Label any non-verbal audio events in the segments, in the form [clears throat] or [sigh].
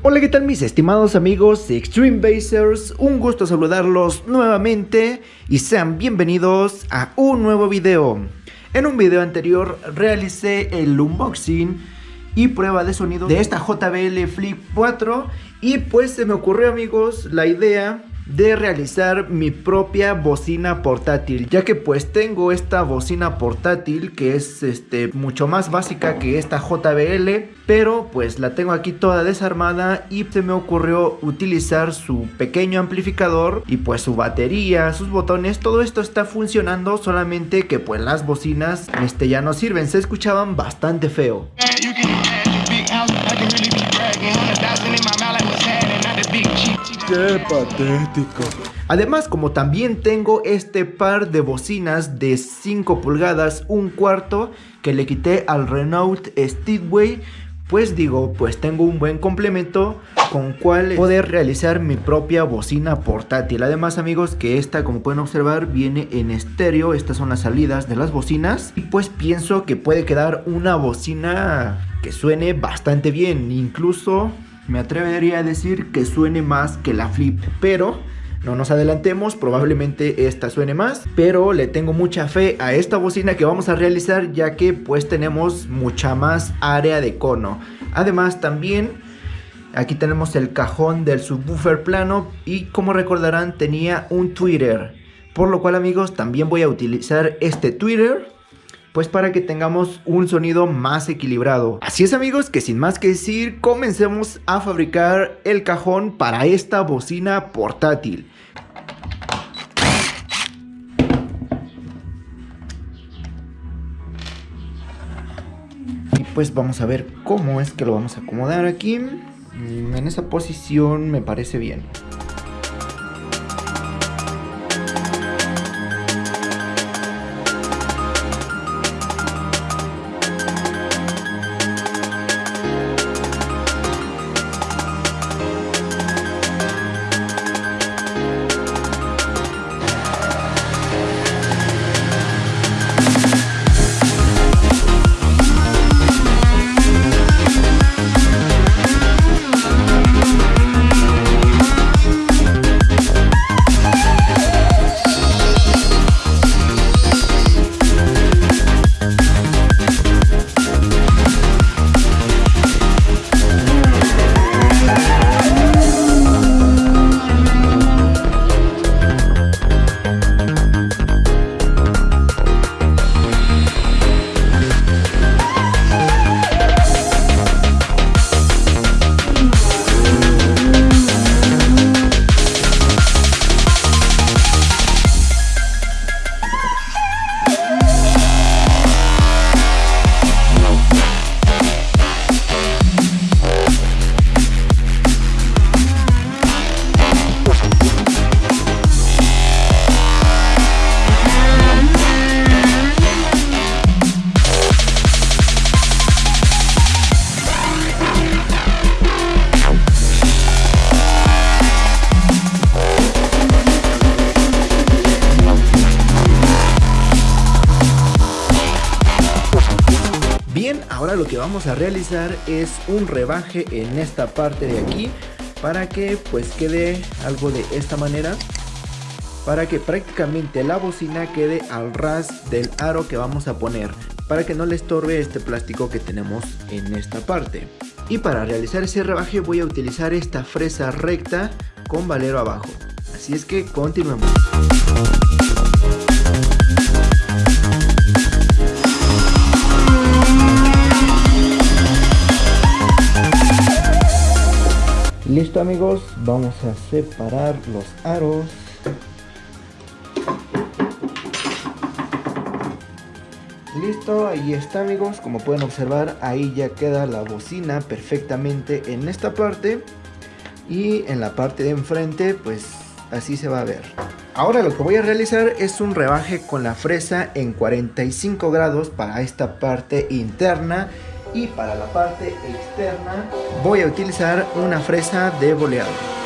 Hola, ¿qué tal mis estimados amigos de Extreme Basers? Un gusto saludarlos nuevamente y sean bienvenidos a un nuevo video. En un video anterior realicé el unboxing y prueba de sonido de esta JBL Flip 4 y pues se me ocurrió amigos la idea de realizar mi propia bocina portátil ya que pues tengo esta bocina portátil que es este mucho más básica que esta JBL pero pues la tengo aquí toda desarmada y se me ocurrió utilizar su pequeño amplificador y pues su batería, sus botones, todo esto está funcionando solamente que pues las bocinas este ya no sirven, se escuchaban bastante feo Qué patético. Además, como también tengo este par de bocinas de 5 pulgadas, un cuarto, que le quité al Renault Speedway, pues digo, pues tengo un buen complemento con cual poder realizar mi propia bocina portátil. Además amigos que esta como pueden observar viene en estéreo, estas son las salidas de las bocinas y pues pienso que puede quedar una bocina que suene bastante bien, incluso me atrevería a decir que suene más que la Flip, pero no nos adelantemos, probablemente esta suene más, pero le tengo mucha fe a esta bocina que vamos a realizar ya que pues tenemos mucha más área de cono. Además también aquí tenemos el cajón del subwoofer plano y como recordarán tenía un Twitter. Por lo cual amigos también voy a utilizar este Twitter pues para que tengamos un sonido más equilibrado. Así es amigos que sin más que decir, comencemos a fabricar el cajón para esta bocina portátil. Y pues vamos a ver cómo es que lo vamos a acomodar aquí. En esa posición me parece bien. A realizar es un rebaje en esta parte de aquí para que pues quede algo de esta manera para que prácticamente la bocina quede al ras del aro que vamos a poner para que no le estorbe este plástico que tenemos en esta parte. Y para realizar ese rebaje voy a utilizar esta fresa recta con valero abajo. Así es que continuemos Listo amigos, vamos a separar los aros. Listo, ahí está amigos, como pueden observar ahí ya queda la bocina perfectamente en esta parte y en la parte de enfrente pues así se va a ver. Ahora lo que voy a realizar es un rebaje con la fresa en 45 grados para esta parte interna y para la parte externa voy a utilizar una fresa de boleado.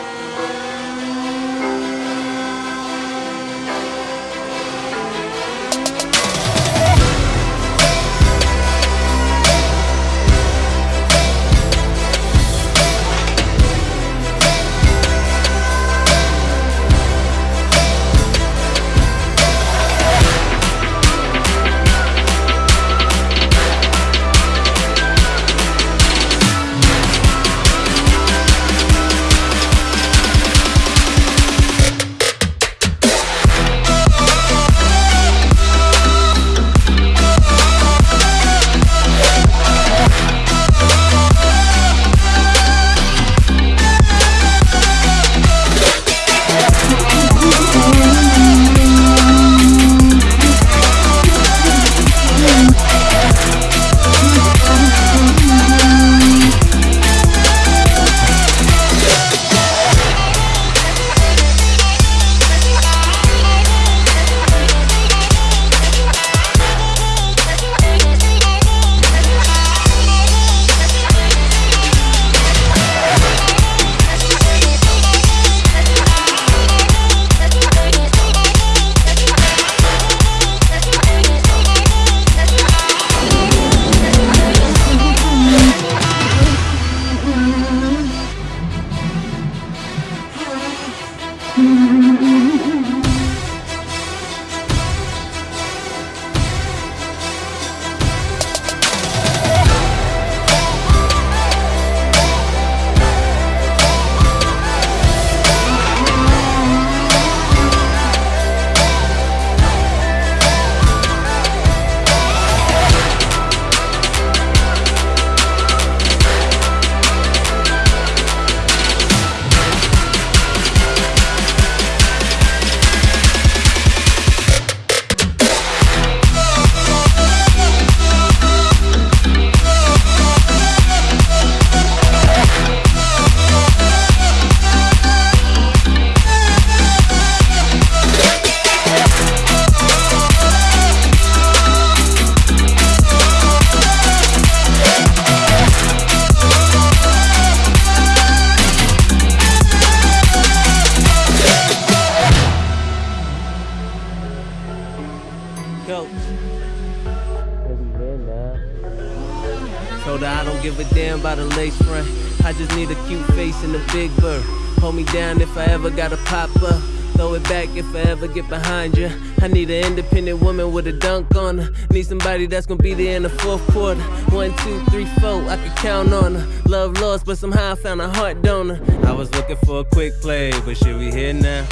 I just need a cute face and a big bird. Hold me down if I ever gotta pop up. Throw it back if I ever get behind you. I need an independent woman with a dunk on her. Need somebody that's gonna be there in the fourth quarter. One, two, three, four, I can count on her. Love lost, but somehow I found a heart donor. I was looking for a quick play, but should we here now?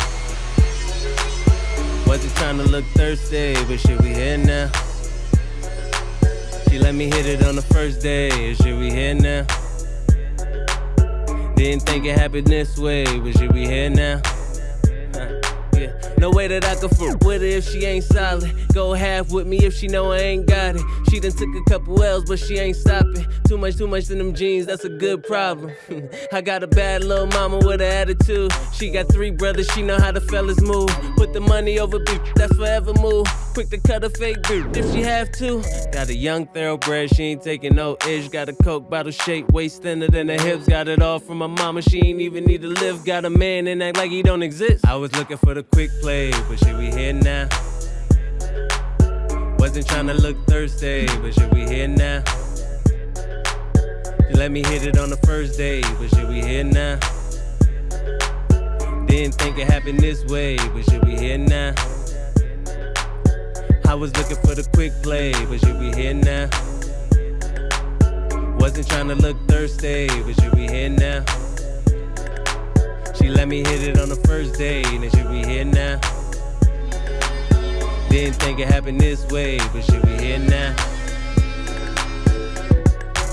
Wasn't trying to look thirsty, but should we here now? She let me hit it on the first day, should we here now? Didn't think it happened this way, but should we here now? Uh, no way that I could fuck with her if she ain't solid. Go half with me if she know I ain't got it. She done took a couple L's, but she ain't stopping. Too much, too much in them jeans, that's a good problem. [laughs] I got a bad little mama with an attitude. She got three brothers, she know how the fellas move. Put the money over beef, that's forever move. Quick to cut a fake beef if she have to. Got a young thoroughbred, she ain't taking no ish. Got a coke bottle shape, waist thinner than her hips. Got it all from my mama, she ain't even need to live. Got a man and act like he don't exist. I was looking for the quick play but should we here now? Wasn't trying to look thirsty, but should we here now? You let me hit it on the first day, but should we here now? Didn't think it happened this way, but should we here now? I was looking for the quick play, but should be here now? Wasn't trying to look thirsty, but should be here now? She let me hit it on the first day, and should be here now? Didn't think it happened this way, but should be here now?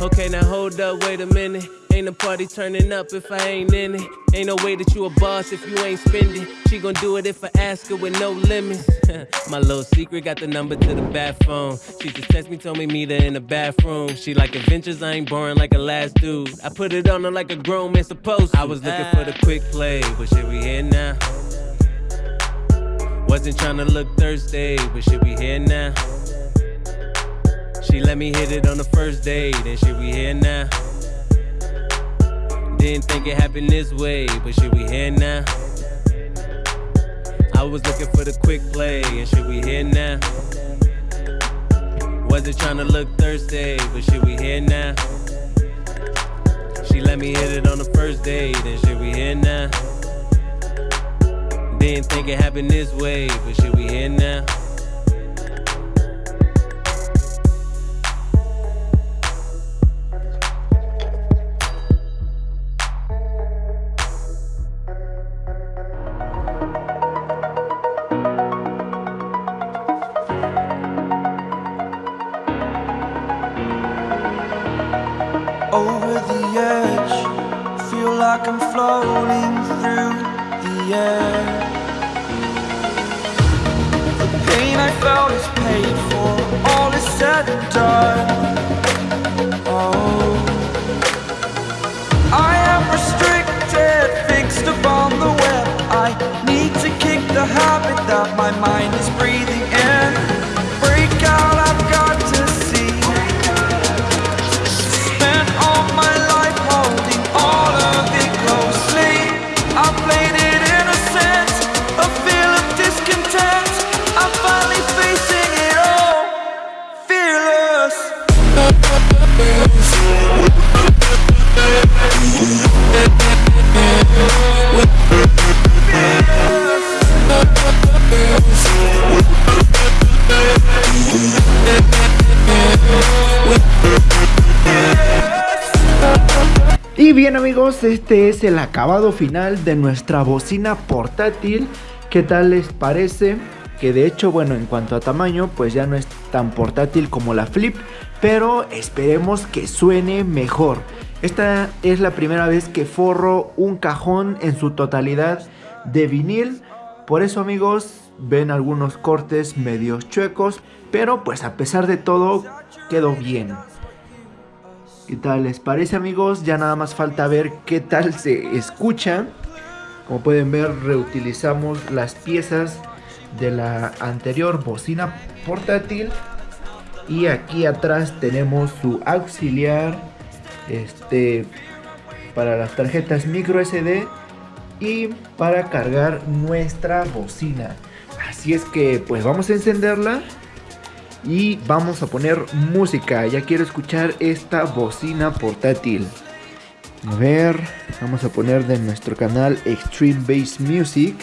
Okay, now hold up, wait a minute. Ain't a party turning up if I ain't in it. Ain't no way that you a boss if you ain't spending. She gon' do it if I ask her with no limits. [laughs] My little secret got the number to the bathroom. She just text me, told me meet her in the bathroom. She like adventures, I ain't boring like a last dude. I put it on her like a grown man supposed to. I was looking for the quick play, but should we here now? Wasn't trying to look thirsty, but should we here now? She let me hit it on the first day, then should we here now? Didn't think it happened this way, but should we here now? I was looking for the quick play, and should we here now? Wasn't trying to look thirsty, but should we here now? She let me hit it on the first day, then should we here now? Didn't think it happened this way, but should we here now? time bien amigos, este es el acabado final de nuestra bocina portátil. ¿Qué tal les parece? Que de hecho, bueno, en cuanto a tamaño, pues ya no es tan portátil como la Flip, pero esperemos que suene mejor. Esta es la primera vez que forro un cajón en su totalidad de vinil. Por eso amigos, ven algunos cortes medios chuecos, pero pues a pesar de todo, quedó bien. ¿Qué tal les parece amigos? Ya nada más falta ver qué tal se escucha. Como pueden ver reutilizamos las piezas de la anterior bocina portátil. Y aquí atrás tenemos su auxiliar este, para las tarjetas micro SD y para cargar nuestra bocina. Así es que pues vamos a encenderla Y vamos a poner música. Ya quiero escuchar esta bocina portátil. A ver, vamos a poner de nuestro canal Extreme Bass Music.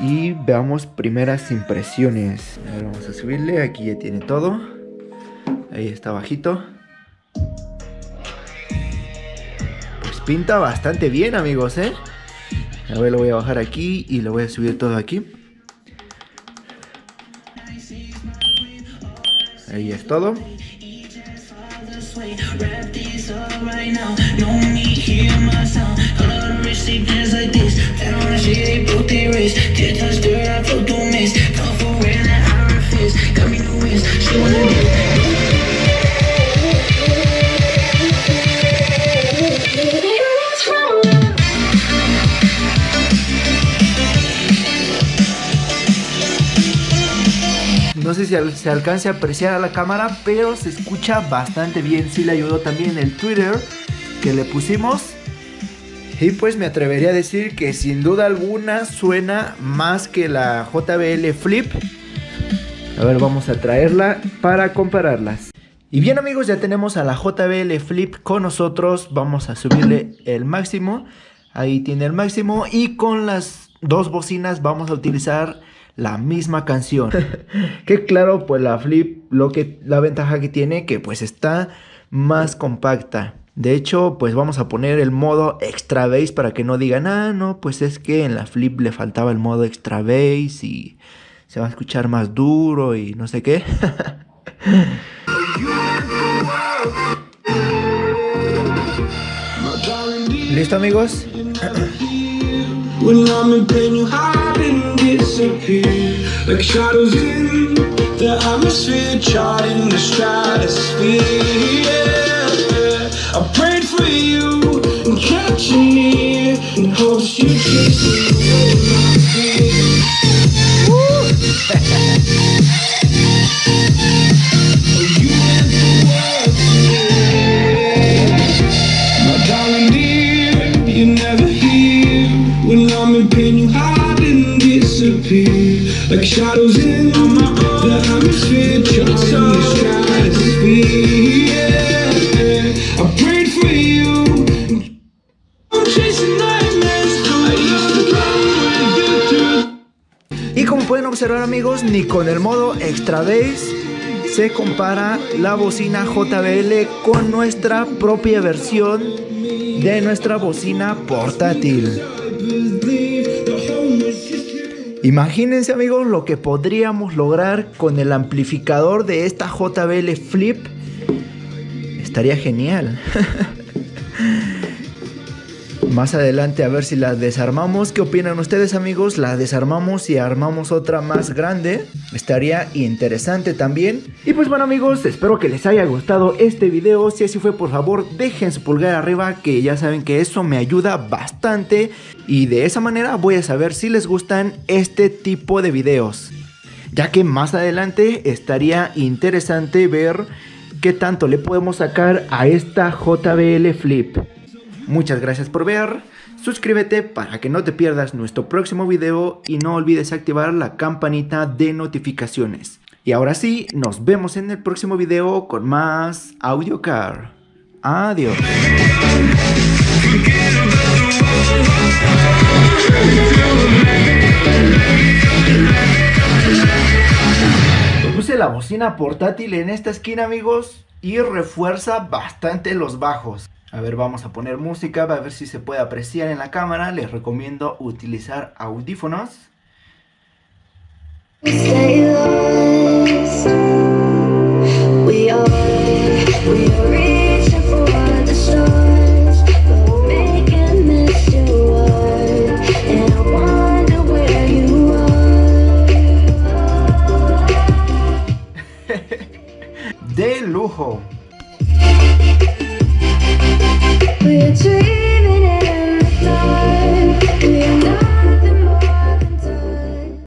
Y veamos primeras impresiones. A ver, vamos a subirle. Aquí ya tiene todo. Ahí está bajito. Pues pinta bastante bien, amigos, ¿eh? A ver, lo voy a bajar aquí y lo voy a subir todo aquí. Ahí es todo. No sé si se alcance a apreciar a la cámara, pero se escucha bastante bien. Sí le ayudó también el Twitter que le pusimos. Y pues me atrevería a decir que sin duda alguna suena más que la JBL Flip. A ver, vamos a traerla para compararlas. Y bien amigos, ya tenemos a la JBL Flip con nosotros. Vamos a subirle el máximo. Ahí tiene el máximo. Y con las dos bocinas vamos a utilizar la misma canción. [laughs] que claro, pues la Flip, lo que, la ventaja que tiene que pues está más compacta. De hecho, pues vamos a poner el modo extra bass para que no digan, ah, no, pues es que en la Flip le faltaba el modo extra bass y se va a escuchar más duro y no sé qué. [laughs] ¿Listo amigos? [clears throat] disappear like shadows in the atmosphere, charting the stratosphere. Yeah. I prayed for you and kept you near in hopes you kiss me. Shadows in Y como pueden observar amigos, ni con el modo Extra Bass se compara la bocina JBL con nuestra propia versión de nuestra bocina portátil. Imagínense amigos lo que podríamos lograr con el amplificador de esta JBL Flip. Estaría genial. [laughs] Más adelante a ver si la desarmamos. ¿Qué opinan ustedes amigos? La desarmamos y armamos otra más grande. Estaría interesante también. Y pues bueno amigos, espero que les haya gustado este video. Si así fue por favor dejen su pulgar arriba que ya saben que eso me ayuda bastante. Y de esa manera voy a saber si les gustan este tipo de videos. Ya que más adelante estaría interesante ver qué tanto le podemos sacar a esta JBL Flip. Muchas gracias por ver, suscríbete para que no te pierdas nuestro próximo video y no olvides activar la campanita de notificaciones. Y ahora sí, nos vemos en el próximo video con más Audio Car. Adiós. Puse la bocina portátil en esta esquina amigos y refuerza bastante los bajos. A ver, vamos a poner música para ver si se puede apreciar en la cámara. Les recomiendo utilizar audífonos. [laughs] De lujo. Sweet dreams